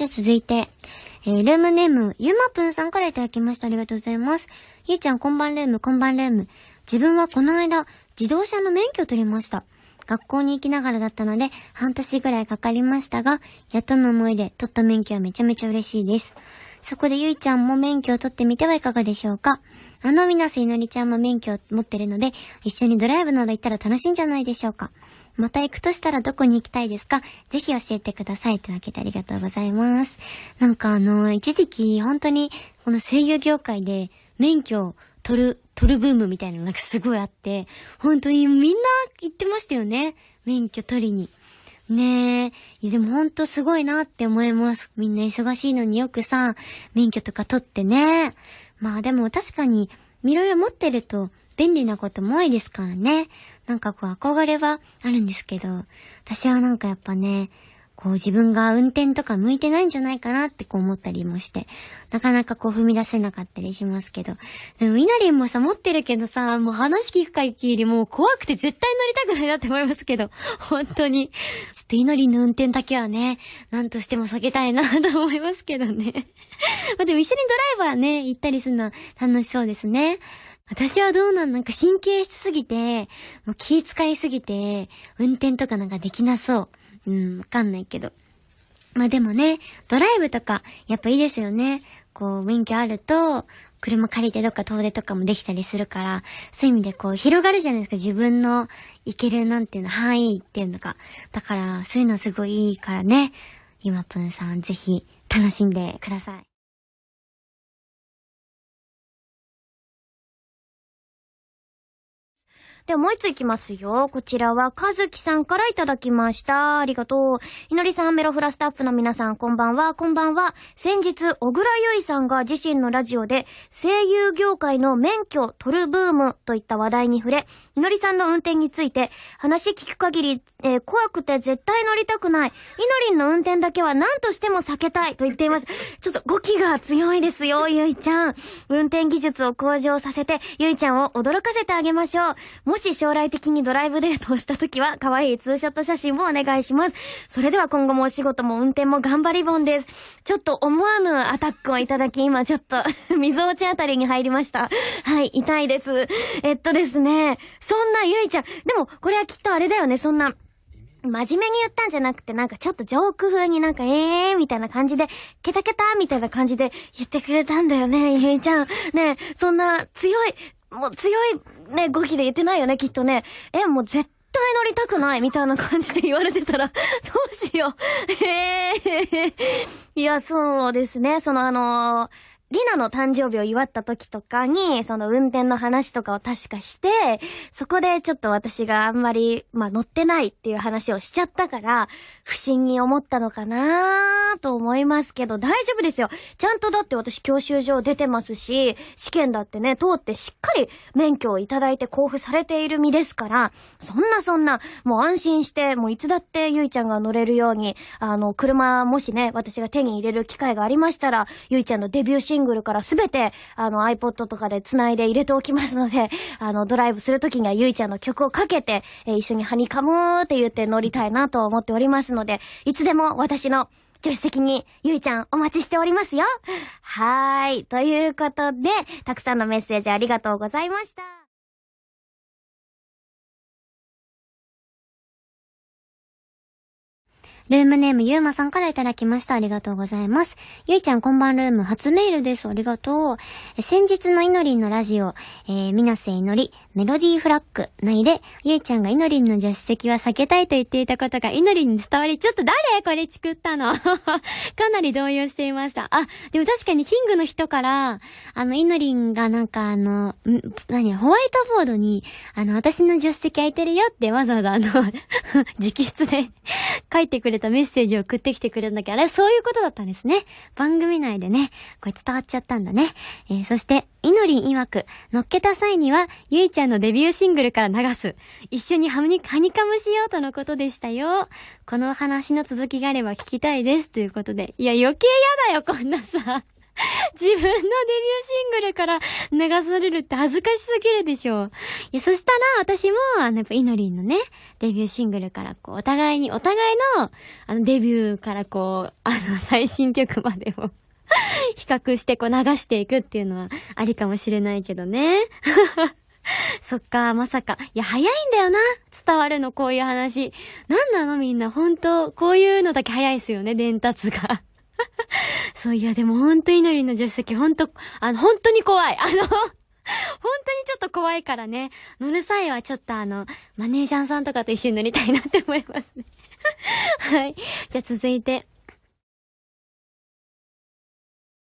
じゃあ続いて、えー、ルームネーム、ゆまぷんさんからいただきました。ありがとうございます。ゆうちゃん、こんばんルーム、こんばんルーム。自分はこの間、自動車の免許を取りました。学校に行きながらだったので、半年ぐらいかかりましたが、やっとの思いで取った免許はめちゃめちゃ嬉しいです。そこでゆいちゃんも免許を取ってみてはいかがでしょうかあのみなせいのりちゃんも免許を持ってるので、一緒にドライブなど行ったら楽しいんじゃないでしょうかまた行くとしたらどこに行きたいですか？ぜひ教えてください。というわけでありがとうございます。なんかあの、一時期本当にこの声優業界で免許を取る、取るブームみたいなのがすごいあって、本当にみんな行ってましたよね。免許取りに。ねえ。でもほんとすごいなって思います。みんな忙しいのによくさ、免許とか取ってね。まあでも確かに、いろいろ持ってると便利なことも多いですからね。なんかこう憧れはあるんですけど、私はなんかやっぱね、こう自分が運転とか向いてないんじゃないかなってこう思ったりもして、なかなかこう踏み出せなかったりしますけど。でも、みなりんもさ、持ってるけどさ、もう話聞く限りもう怖くて絶対乗りたくないなって思いますけど、本当に。ちょっといのりんの運転だけはね、なんとしても避けたいなと思いますけどね。まあでも一緒にドライバーね、行ったりするのは楽しそうですね。私はどうなんなんか神経質すぎて、もう気遣いすぎて、運転とかなんかできなそう。うん、わかんないけど。まあでもね、ドライブとか、やっぱいいですよね。こう、免許あると、車借りてどっか遠出とかもできたりするから、そういう意味でこう、広がるじゃないですか。自分の行けるなんていうの、範囲っていうのか。だから、そういうのすごいいいからね。ゆまぷんさん、ぜひ、楽しんでください。ではもう一ついきますよ。こちらは、かずきさんからいただきました。ありがとう。いのりさん、メロフラスタッフの皆さん、こんばんは、こんばんは。先日、小倉ゆいさんが自身のラジオで、声優業界の免許取るブームといった話題に触れ、いのりさんの運転について、話聞く限り、えー、怖くて絶対乗りたくない。いのりんの運転だけは何としても避けたいと言っています。ちょっと語気が強いですよ、ゆいちゃん。運転技術を向上させて、ゆいちゃんを驚かせてあげましょう。もし将来的にドライブデートをした時は、可愛いツーショット写真もお願いします。それでは今後もお仕事も運転も頑張りボンです。ちょっと思わぬアタックをいただき、今ちょっと 溝落ちあたりに入りました。はい、痛いです。えっとですね、そんなゆいちゃん、でもこれはきっとあれだよね、そんな、真面目に言ったんじゃなくて、なんかちょっとジョーク風になんか、ええー、みたいな感じで、ケタケタみたいな感じで言ってくれたんだよね、ゆいちゃん。ねそんな強い、もう強いね、語気で言ってないよね、きっとね。え、もう絶対乗りたくないみたいな感じで言われてたら、どうしよう。ええー、いや、そうですね。そのあのリナの誕生日を祝った時とかに、その運転の話とかを確かして、そこでちょっと私があんまり、まあ乗ってないっていう話をしちゃったから、不審に思ったのかなと思いますけど、大丈夫ですよ。ちゃんとだって私教習所出てますし、試験だってね、通ってしっかり免許をいただいて交付されている身ですから、そんなそんな、もう安心して、もういつだってゆいちゃんが乗れるように、あの、車もしね、私が手に入れる機会がありましたら、ゆいちゃんのデビューシンングルからすべて、あの iPod とかで繋いで入れておきますので、あの、ドライブするときにはゆいちゃんの曲をかけて、えー、一緒にハニカムーって言って乗りたいなと思っておりますので、いつでも私の助手席にゆいちゃんお待ちしておりますよ。はーい。ということで、たくさんのメッセージありがとうございました。ルームネームゆうまさんからいただきました。ありがとうございます。ゆいちゃんこんばんルーム初メールです。ありがとう。え先日のいのりんのラジオ、えー、みなせいのり、メロディーフラッグ内で、ゆいちゃんがいのりんの助手席は避けたいと言っていたことがいのりんに伝わり、ちょっと誰？これチクったの かなり動揺していました。あ、でも確かにキングの人から、あの、いのりんがなんかあの、ん、何、ホワイトボードに、あの、私の助手席空いてるよってわざわざあの 直筆で 書いてくれたメッセージを送ってきてくれたんだけど、あれそういうことだったんですね。番組内でね、これ伝わっちゃったんだね。えー、そして、いのりん曰く、乗っけた際には、ゆいちゃんのデビューシングルから流す。一緒にハニハニカムしようとのことでしたよ。この話の続きがあれば聞きたいです。ということで。いや、余計やだよ、こんなさ。自分のデビューシングルから流されるって恥ずかしすぎるでしょう。いや、そしたら私も、あの、やっぱイノリンのね、デビューシングルからこう、お互いに、お互いの、あの、デビューからこう、あの、最新曲までを 比較してこう流していくっていうのはありかもしれないけどね。そっか、まさか。いや、早いんだよな。伝わるの、こういう話。なんなのみんな、ほんと、こういうのだけ早いっすよね、伝達が。そういや、でもほんと祈りの助手席、本当、あの、本当に怖い。あの、本当にちょっと怖いからね。乗る際はちょっとあの、マネージャーさんとかと一緒に乗りたいなって思いますね。はい。じゃあ続いて。